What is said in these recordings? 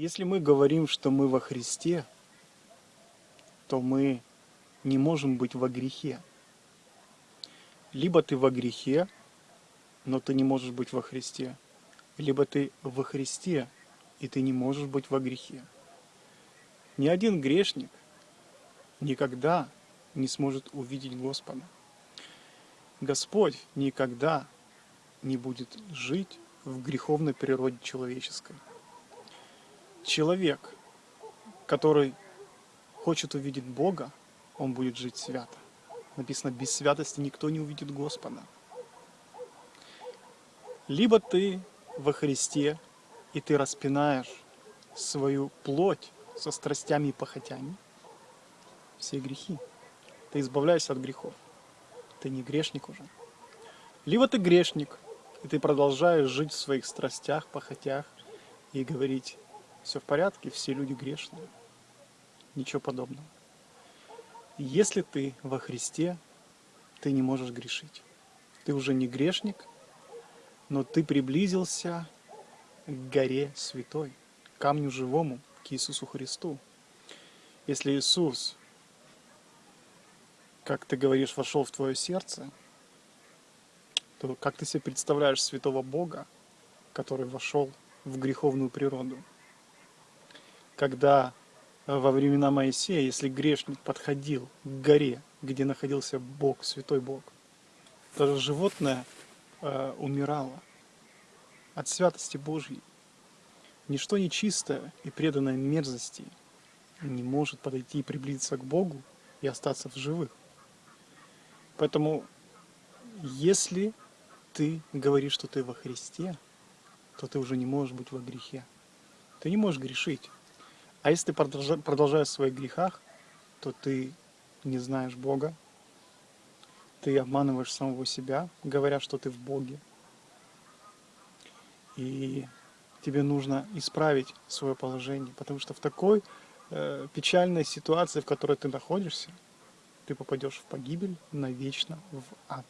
Если мы говорим, что мы во Христе, то мы не можем быть во грехе. Либо ты во грехе, но ты не можешь быть во Христе, либо ты во Христе, и ты не можешь быть во грехе. Ни один грешник никогда не сможет увидеть Господа. Господь никогда не будет жить в греховной природе человеческой. Человек, который хочет увидеть Бога, он будет жить свято. Написано, без святости никто не увидит Господа. Либо ты во Христе, и ты распинаешь свою плоть со страстями и похотями, все грехи. Ты избавляешься от грехов. Ты не грешник уже. Либо ты грешник, и ты продолжаешь жить в своих страстях, похотях и говорить, все в порядке, все люди грешные. Ничего подобного. Если ты во Христе, ты не можешь грешить. Ты уже не грешник, но ты приблизился к горе святой, к камню живому, к Иисусу Христу. Если Иисус, как ты говоришь, вошел в твое сердце, то как ты себе представляешь святого Бога, который вошел в греховную природу? Когда во времена Моисея, если грешник подходил к горе, где находился Бог, святой Бог, то животное э, умирало от святости Божьей. Ничто нечистое и преданное мерзости не может подойти и приблизиться к Богу и остаться в живых. Поэтому, если ты говоришь, что ты во Христе, то ты уже не можешь быть во грехе. Ты не можешь грешить. А если ты продолжаешь в своих грехах, то ты не знаешь Бога, ты обманываешь самого себя, говоря, что ты в Боге. И тебе нужно исправить свое положение, потому что в такой э, печальной ситуации, в которой ты находишься, ты попадешь в погибель навечно в ад.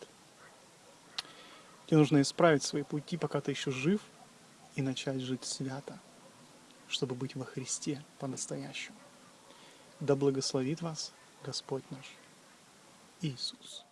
Тебе нужно исправить свои пути, пока ты еще жив, и начать жить свято чтобы быть во Христе по-настоящему. Да благословит вас Господь наш Иисус.